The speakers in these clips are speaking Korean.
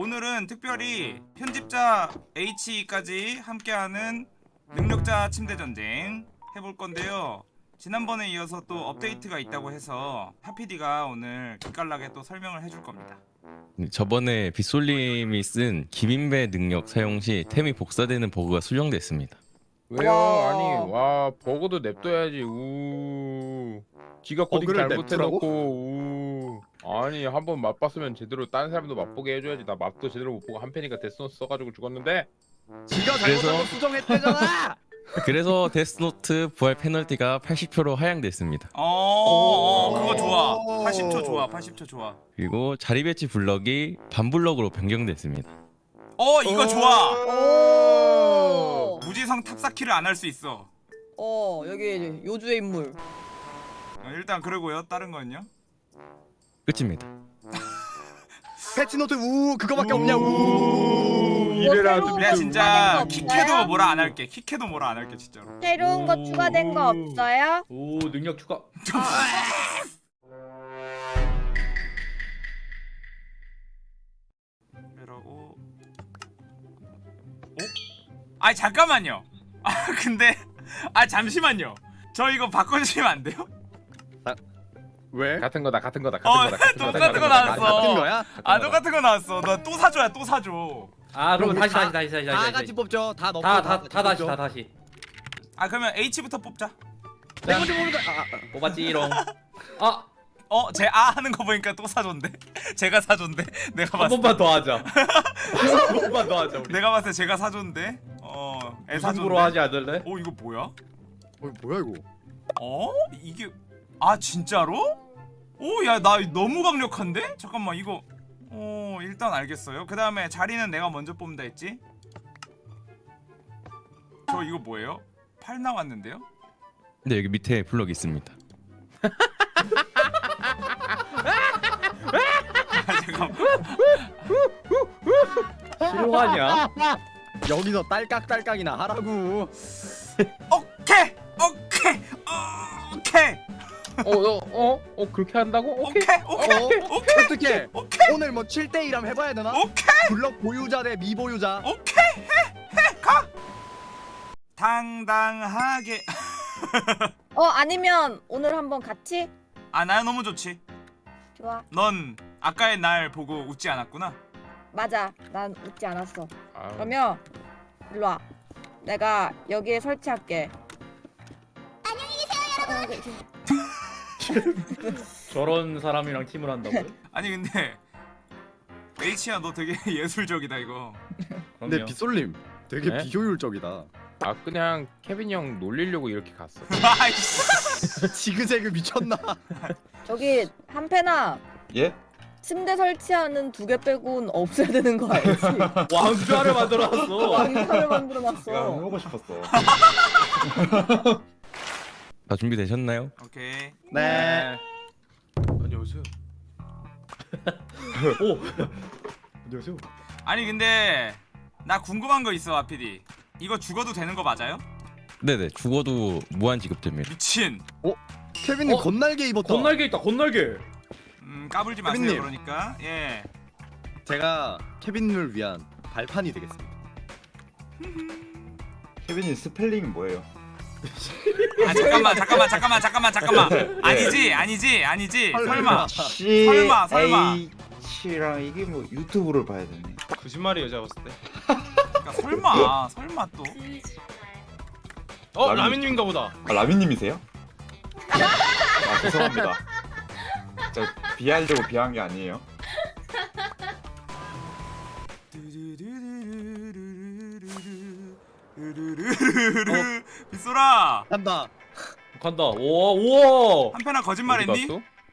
오늘은 특별히 편집자 H까지 함께하는 능력자 침대 전쟁 해볼 건데요. 지난번에 이어서 또 업데이트가 있다고 해서 하피디가 오늘 기깔나게 또 설명을 해줄 겁니다. 네, 저번에 빗솔님이 쓴 기민배 능력 사용 시 템이 복사되는 버그가 수정됐습니다. 왜요? 와. 아니 와 버그도 냅둬야지 우 지가 코딩 버그를 잘못해놓고 우 아니 한 번 맛봤으면 제대로 다른 사람도 맛보게 해줘야지 나 맛도 제대로 못 보고 한 팬이가 데스노트 써가지고 죽었는데 지가 잘못한 거 수정했대잖아. 그래서 데스노트 부활 페널티가 80%로 하향됐습니다. 어, 어 그거 좋아. 오. 80초 좋아. 80초 좋아. 그리고 자리 배치 블럭이 반 블럭으로 변경됐습니다. 어 이거 좋아. 오. 무지성 탑사키를 안 할 수 있어. 어 여기 요주의 인물. 어, 일단 그러고요. 다른 건요? 끝입니다. 패치노트 우 그거밖에 없냐고. 이래라 거 진짜 없어요? 뭐라 안 할게. 킥해도 뭐라 안 할게 진짜로. 새로운 거 추가된 거 없어요? 오 능력 추가 아 잠깐만요. 아 근데 아 잠시만요. 저 이거 바꿔주시면 안 돼요? 왜? 같은 거다 같은 거다 같은 어, 거다 같은 거다 똑같은 거 같은 나왔어. 거다. 같은 거야? 아 똑같은 거 나왔어. 나 또 사줘야 또 사줘. 아 그럼 다시 다- 다시 다시 다시 다 다시 같이 뽑죠. 다 넣고 다다 다 다시 다 다시 아 그러면 H부터 뽑자. 내가 좀 모르다. 아, 아, 뽑았지롱 아한 어, 제 아 하는 거 보니까 또 사줬는데. 제가 사줬는데. 내가 봤을 때 번만 더 하자 한 번만 더 하자 우리 내가 봤을 때 제가 사줬는데. 어, 애 무승부로 사줬는데. 하지 않을래? 어, 이거 뭐야? 어, 뭐야 이거? 어? 이게 아 진짜로? 오, 야, 나 너무 강력한데? 잠깐만, 이거. 어, 일단 알겠어요. 그 다음에 자리는 내가 먼저 뽑는다 했지? 저 이거 뭐예요? 팔 나왔는데요? 근데 여기 밑에 블럭이 있습니다. 아, 잠깐만. 싫어하냐? 여기서 딸깍딸깍이나 하라고. 오케이! 오케이! 어, 오케이! 어어 어 그렇게 한다고? 오케이 오케이! 오케이! 어? 오케이! 어떻게? 오케이! 오늘 뭐 7대 1 한번 해봐야 되나? 오케이! 블럭 보유자 대 미보유자. 오케이! 해! 해! 가! 당당하게 어 아니면 오늘 한번 같이? 아, 나 너무 좋지. 좋아. 넌 아까의 날 보고 웃지 않았구나. 맞아. 난 웃지 않았어. 아, 그러면 일로 와. 내가 여기에 설치할게. 안녕히 계세요, 여러분. 저런 사람이랑 팀을 한다고? 아니 근데 H야 너 되게 예술적이다 이거. 근데. 빗솔님 되게 네? 비효율적이다. 아 그냥 케빈 형 놀리려고 이렇게 갔어. 지그재그 미쳤나? 저기 한패나 예? 침대 설치하는 두 개 빼곤 없애야 되는 거 알지? 왕좌를 만들어놨어 내가 만들어놨어. 해보고 싶었어. 다 준비되셨나요? 오케이. 네. 안녕하세요 오 안녕하세요. 아니 근데 나 궁금한 거 있어 아피디. 이거 죽어도 되는 거 맞아요? 네네 죽어도 무한 지급됩니다. 미친. 케빈님 어? 건날개 입었다. 건날개 있다 건날개 음 까불지 마세요 케빈님. 그러니까. 예. 제가 케빈님을 위한 발판이 되겠습니다. 케빈이 스펠링 뭐예요? 아 잠깐만 잠깐만 잠깐만 잠깐만 잠깐만. 아니지 아니지 아니지. 설마. C 설마, 설마. H랑 이게 뭐 유튜브를 봐야 되네. 거짓말이에요 제가 봤을 때 그러니까 설마 설마 또. 어? 라민님인가 보다 아 라미님이세요? 아 죄송합니다. 저 비하려고 비한 게 아니에요. 빗소라 간다. 간다 우와 우와 한편아 거짓말했니?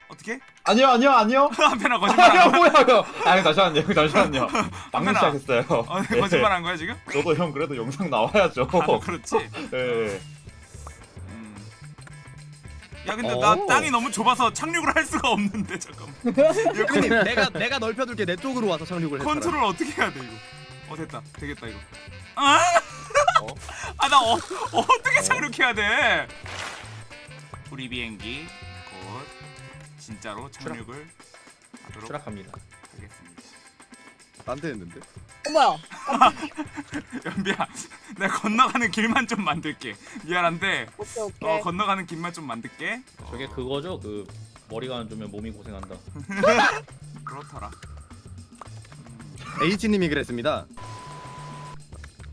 어떻게? 아니요 아니요 아니요. 한편아 거짓말한 거야? 뭐야 이거. 아니 잠시만요 잠시만요. 방금. 시작했어요. 어, 예. 거짓말한 거야 지금? 저도 형 그래도 영상 나와야죠. 아, 뭐 그렇지. 예. 음. 야 근데 나 오. 땅이 너무 좁아서 착륙을 할 수가 없는데 잠깐만. 케빈님 내가 내가 넓혀둘게 내 쪽으로 와서 착륙을 해. 컨트롤 어떻게 해야 돼 이거? 어 됐다 되겠다 이거. 아, 아나 어, 어떻게 착륙해야 돼? 우리 비행기 곧 진짜로 착륙을 하도록 추락합니다 하겠습니다. 안 되는데. 어머야. 연비야 내가 건너가는 길만 좀 만들게 미안한데 오케이 오케이. 어 건너가는 길만 좀 만들게 저게 그거죠? 그 머리가 안 좋으면 몸이 고생한다. 그렇더라 H님이 그랬습니다.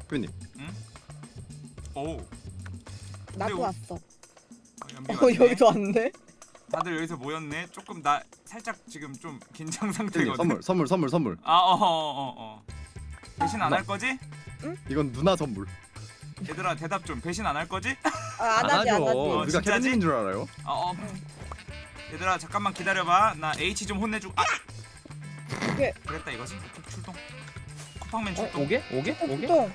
표님. 오 나도 근데 왔어. 어, 연비 어. 여기도 왔네. 다들 여기서 모였네 조금 나 살짝 지금 좀 긴장 상태거든 선물 선물 선물 선물. 아 어어 어 어, 배신 안 할 거지? 이건 누나 선물. 얘들아 대답 좀 배신 안 할 거지? 아, 안 하지 안 하지. 어, 누가 진짜지? 케빈님인 줄 알아요? 어, 어. 얘들아 잠깐만 기다려봐 나 H 좀 혼내주고 아 오케이. 그랬다 이거지? 출동 쿠팡맨 어? 출동 오게? 오게? 오게? 똥.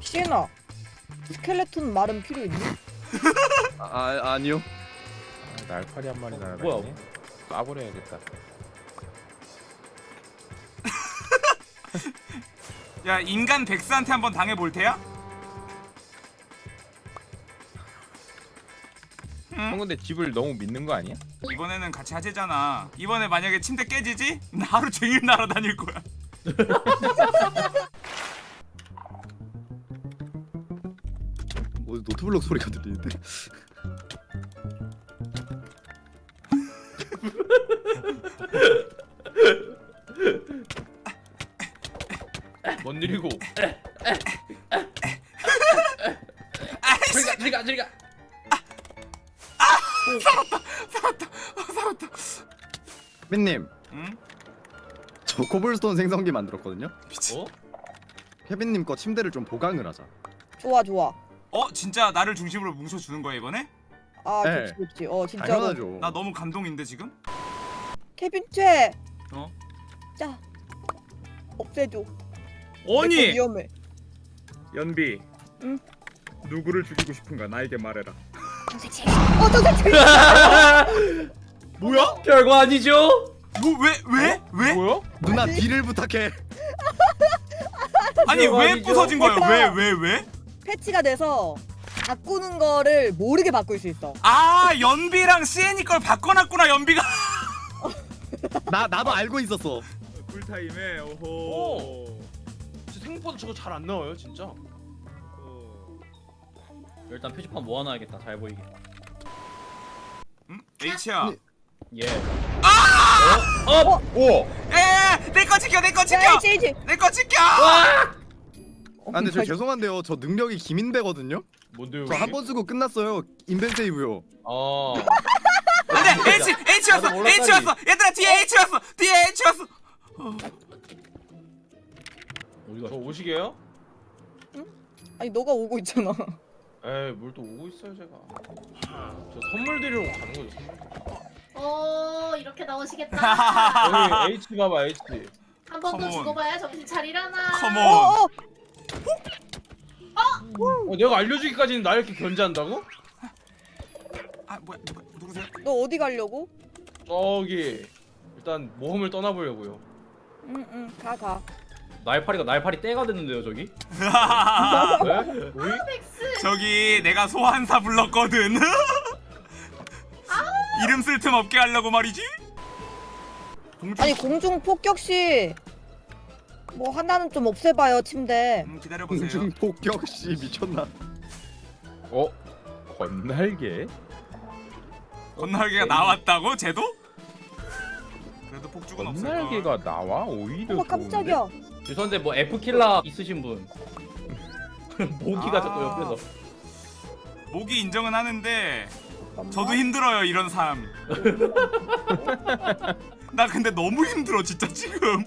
시에나. 스켈레톤 말은 필요 있니? 아, 아 아니요. 아, 날파리 한 마리 날아다니네. 뭐야? 까버려야겠다. 야 인간 백스한테 한번 당해볼 테야? 형 근데 집을 너무 믿는 거 아니야? 이번에는 같이 하재잖아 이번에 만약에 침대 깨지지? 나 하루 종일 날아다닐 거야 뭐 노트블럭 소리가 들리는데. 뭔 일이고? 저리가 저리가 저리가. 케빈님, 응? 저 코블스톤 생성기 만들었거든요. 미친 어? 케빈님 거 침대를 좀 보강을 하자. 좋아 좋아. 어? 진짜 나를 중심으로 뭉쳐주는 거야 이번에? 아 네. 좋지 좋지. 어 진짜로. 당연하죠. 나 너무 감동인데 지금? 케빈 최. 어? 자. 없애줘. 아니! 위험해. 연비 응? 누구를 죽이고 싶은가 나에게 말해라. 어 정색치. 뭐야? 별거 아니죠? 뭐 왜? 왜? 왜? 뭐야? 누나 아니. 딜을 부탁해. 아니 왜 아니죠? 부서진 거야? 내가- 왜? 왜? 왜? 패치가 돼서 바꾸는 거를 모르게 바꿀 수 있어. 아 연비랑 CN이 걸 바꿔놨구나 연비가 나 나도 알고 있었어. 쿨타임에 오호 오. 생각보다 저거 잘 안 나와요 진짜 일단 표지판 모아놔야겠다. 잘 보이게. 응? H야 예. 오! 에에 내거 지켜 내거 지켜 야 H H. 내거 지켜 아 근데 저 죄송한데요. 저 능력이 김인배거든요. 뭔데요? 저 한 번 쓰고 끝났어요. 인벤 세이브요. 어. 안돼 H H였어 나도 몰랐다니. H였어 얘들아 뒤에 H였어 뒤에 H였어 어디가? 저 오시게요? 아니 너가 오고 있잖아. 에이 뭘 또 오고 있어요 제가. 저 선물 드리러 가는 거죠 선물. 어 이렇게 나오시겠다. 여기 H 봐봐 H. 한 번 더 컴온. 죽어봐야 정신 차리라나. 컴온 어, 어. 어, 내가 알려주기까지는 나 이렇게 견제한다고? 아 뭐야 누구, 누구세요? 너 어디 가려고? 저기 일단 모험을 떠나보려고요. 응응 가 가. 날파리가 날파리 떼가 됐는데요 저기? 네? 오이? 저기 내가 소환사 불렀거든 이름 쓸 틈 없게 하려고 말이지 공주 아니 공중 폭격 시. 뭐 하나는 좀 없애봐요 침대. 음, 기다려보세요 공중 폭격 씨 미쳤나? 어? 건날개? 건날개가 나왔다고 쟤도? 그래도 폭죽은 없을걸 건날개가 나와? 오히려 어머 깜짝이야. 죄송한데 뭐 F 킬라 있으신 분? 모기가 아. 자꾸 옆에서. 목이 인정은 하는데. 저도 힘들어요 이런 삶. 나 근데 너무 힘들어 진짜 지금.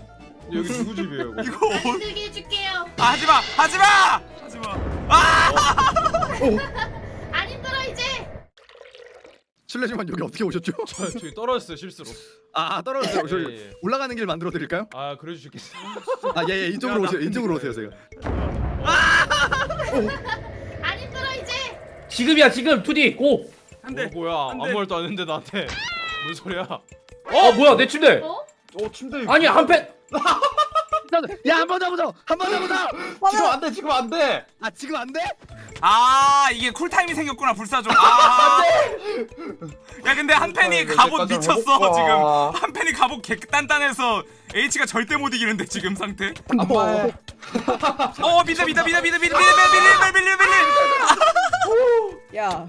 여기 누구 집이에요? 이거? 이거 나 어... 힘들게 해줄게요. 아, 하지마 하지마 하지마. 안 힘들어 이제. 실례지만 여기 어떻게 오셨죠? 저 저기 떨어졌어요 실수로 아 떨어졌어요. 저기 예, 예. 올라가는 길 만들어 드릴까요? 아 그래 주시겠어요 아 예예 이쪽으로 오세요. 이쪽으로 오세요. 제가. 안 힘들어 이제. 지금이야 지금 2D 고. 안돼. 어, 뭐야 안 돼. 아무 말도 안 했는데 나한테 무슨 소리야 어 뭐야 내 침대. 어? 어 침대 아니 한 팬. 야한 번 더 보자. 한번 더 보자. 지금 안돼 지금 안돼 아 지금 안 돼? 아 이게 쿨타임이 생겼구나 불사조 아. 야 근데 한 팬이 갑옷 미쳤어 지금 한 팬이 갑옷 개 단단해서 H가 절대 못 이기는데 지금 상태 아빠 어 믿어 믿어 믿어 믿어 믿어 믿어 믿어 믿어 믿어 믿어 야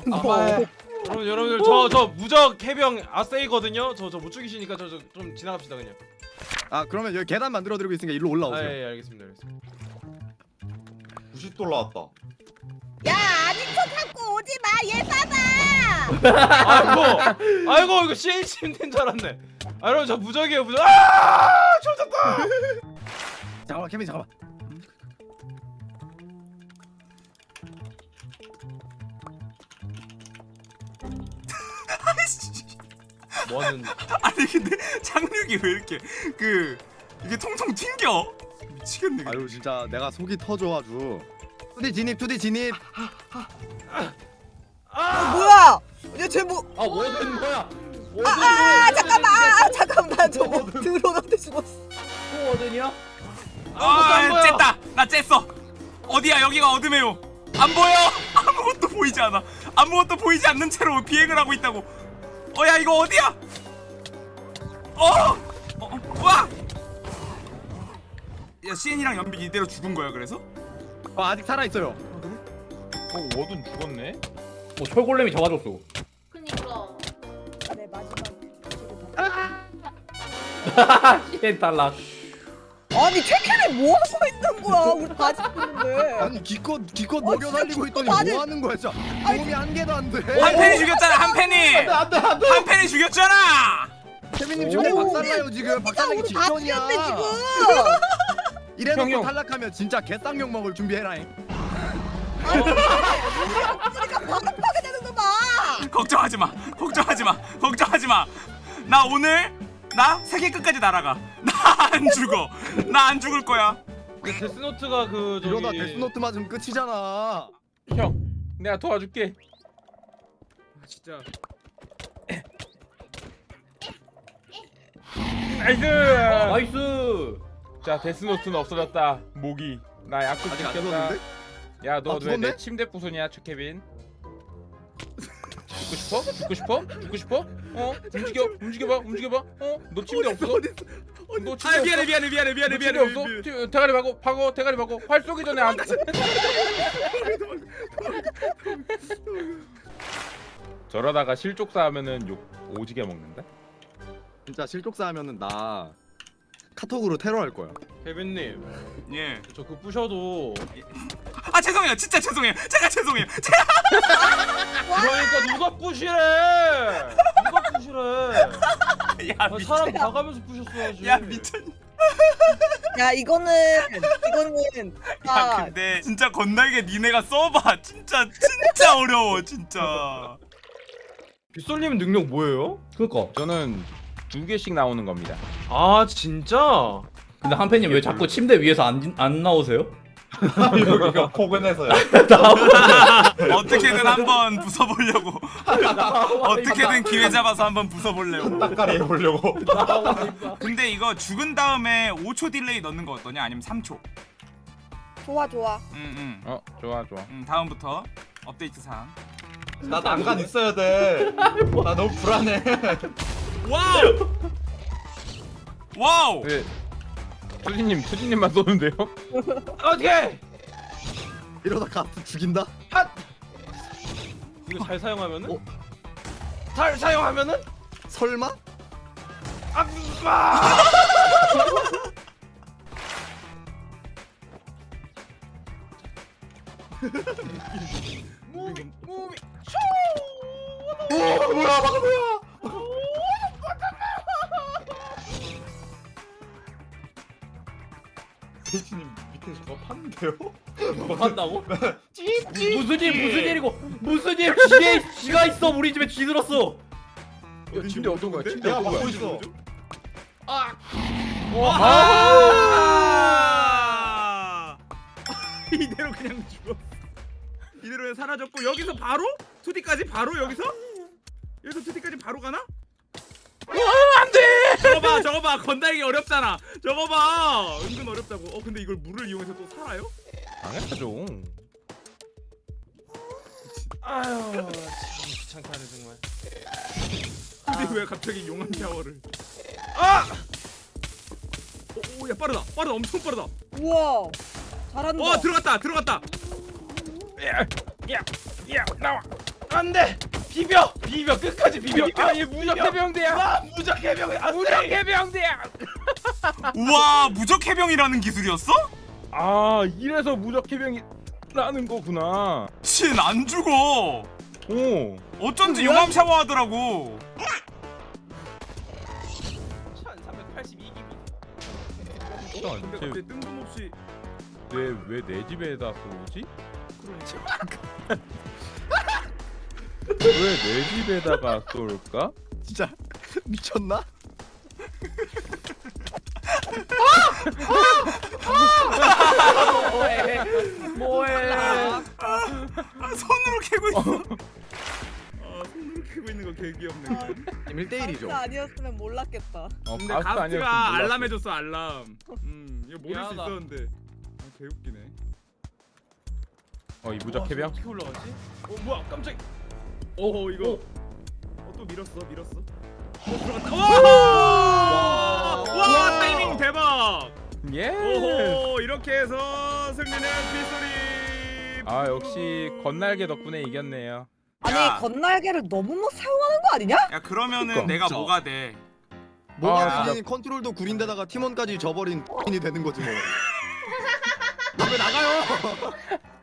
여러분 여러분들 저 저 무적 해병 아세이거든요. 저 저 못 죽이시니까 저좀 지나갑시다 그냥. 아 그러면 여기 계단 만들어 드리고 있으니까 일로 올라오세요. 아 예 예, 알겠습니다. 알겠습니다. 90도 올라왔다 야 아닌 척 갖고 오지 마. 얘 봐봐. 아이고 아이고 이거 CH 힘든 줄 알았네. 아 여러분 저 무적이에요 무적. 아 좋았다. 잠깐만 케빈 잠깐만. 뭐하는? 아니 근데 착륙이 왜 이렇게 그 이게 통통 튕겨 미치겠네 아유 진짜 내가 속이 터져 아주. 투디 진입 투디 진입. 뭐야? 얘쟤 뭐? 아 워든 뭐야? 워든 아 잠깐만 아 잠깐만 나 저거 들어갔는데 죽었어. 또 워든이야? 아 보여. 쨌다 나 쨌어 어디야 여기가 어둠에요 안 보여 아무것도 보이지 않아 아무것도 보이지 않는 채로 비행을 하고 있다고 어야 이거 어디야 어, 어 어, 와! 야 CN이랑 연비 이대로 죽은 거야 그래서? 어, 아직 살아 있어요. 어 워든 죽었네? 뭐 철골렘이 잡아줬어. 그니까. 내 마지막. 시엔 탈락. 아니 최캐리 뭐 하고 있는 거야? 우리 다 죽었는데. 아니 기껏 기껏 어, 녹여 진짜 살리고 있더니 뭐 하는 거야 진짜. 도움이 한 개도 안 돼. 한 팬이 죽였잖아 한 팬이 케빈님 지금 오. 박살나요 지금. 박살나기 직전이야. 이래놓고. 탈락하면 진짜 개쌍욕 먹을 준비해라잉. 그러니까 바닥하게 되는 거 봐. 걱정하지 마 걱정하지 마 걱정하지 마나 오늘 나 세계 끝까지 날아가 나 안 죽어 나 안 죽을 거야 그 데스노트가 그 저기. 이러다 데스노트 맞으면 끝이잖아. 형 내가 도와줄게 진짜 nice nice. 자 데스노트는 없어졌다 모기 나 약속 아직 안 지켰다? 야너 아, 왜 죽었네? 내 침대 부순이야 최케빈 죽고 싶어? 죽고 싶어? 죽고 싶어? 어? 움직여 움직여봐 움직여봐 어? 너 침대 없어? 너 침대 아 미안해? 미안해 미안해 미안해 너 침대 미안해 없어? 미안해. 티- 대가리 박어 박어 대가리 박어 활 쏘기 전에 안 저러다가 실족사 하면은 욕 오지게 먹는다? 진짜 실족사 하면은 나 카톡으로 테러할 거야. 케빈님 예. 저 그 부셔도 아 죄송해요 진짜 죄송해요 제가 죄송해요 제가 그러니까 누가 부시래? 누가 부시래? 야 아, 사람 봐가면서 부셨어야지. 야 미친 야 이거는 이거는 야 아 근데 진짜 건날개 니네가 써봐 진짜 진짜 어려워 진짜 빗솔님 능력 뭐예요? 그니까. 저는 두 개씩 나오는 겁니다. 아 진짜? 근데 한팬님 왜 자꾸 침대 위에서 안, 안 나오세요? 여기가 포근해서요. 어떻게든 한번 부숴보려고. 어떻게든 기회 잡아서 한번 부숴보려고. 딱가리 해보려고. 근데 이거 죽은 다음에 5초 delay 넣는 거 어떠냐? 아니면 3초? 좋아 좋아. 응응. 어 좋아 좋아. 음, 다음부터 업데이트 사항 나 난간 있어야 돼 나 너무 불안해 wow wow 네 투지님 투지님만 쏘는데요? 어떻게? 이러다 가스 죽인다? 이거 잘 사용하면은? 어? 잘 사용하면은? 설마? 아, 아! 무비 무비 어 뭐야 막아 뭐야 대신님 밑에 저거 팠는데요? 뭐 한다고? 무슨 일 무슨 일이고 무슨 일 지에 쥐가 있어 우리 집에 쥐 들었어. 야, 침대 어떤 거야? 침대 어떤 거야? 막고 있어 아! 이대로 그냥 죽어. 이대로 사라졌고 여기서 바로 2D까지 바로 여기서 여기서 2D까지 바로 가나? 안돼. 저거 봐, 저거 봐. 건달기 어렵잖아. 저거 봐. 은근 어렵다고. 어 근데 이걸 물을 이용해서 또 살아요? 당연하죠 아유 참 귀찮게 하네 정말 근데 왜 갑자기 용암 샤워를? 아! 오야 빠르다 빠르다 엄청 빠르다. 우와 잘한다 와 들어갔다 들어갔다. 야 나와 안돼 비벼 비벼 끝까지 비벼 아얘 무적 해병대야 아 무적 해병대 아 무적 해병대야 우와 무적 해병이라는 기술이었어? 아 이래서 무적 해병이 라는 거구나. 신안 죽어. 오. 어쩐지 용암 샤워하더라고. 1382기비 근데 뜬금없이 왜 왜 내 집에다 쏘지? 왜 내 집에다가 쏠까? 진짜 미쳤나? 뭐해 뭐해 손으로 캐고 있어. 아 손으로 캐고 있는 거 개 귀엽네. 그냥. 1대1이죠 가스가 아니었으면 몰랐겠다 어, 근데 가스 아니었으면 가스가 몰랐어. 알람 해줬어 알람. 음 이거 모를 수 미안하다. 있었는데. 아, 개 웃기네. 어, 이 무적 해병? 어떻게 올라가지? 어 뭐야 깜짝 오 이거. 어, 또 밀었어 밀었어. 어 들어갔다. 와! 와 타이밍 대박. 예. 오호 이렇게 해서 승리는 빗소리. 아 역시 건날개 덕분에 이겼네요. 아니 야. 건날개를 너무 막 사용하는 거 아니냐? 야 그러면은 그러니까. 내가 그쵸. 뭐가 돼? 뭐가 아, 되니 컨트롤도 구린데다가 팀원까지 져버린 인이 되는 거지 뭐. 왜 나가요?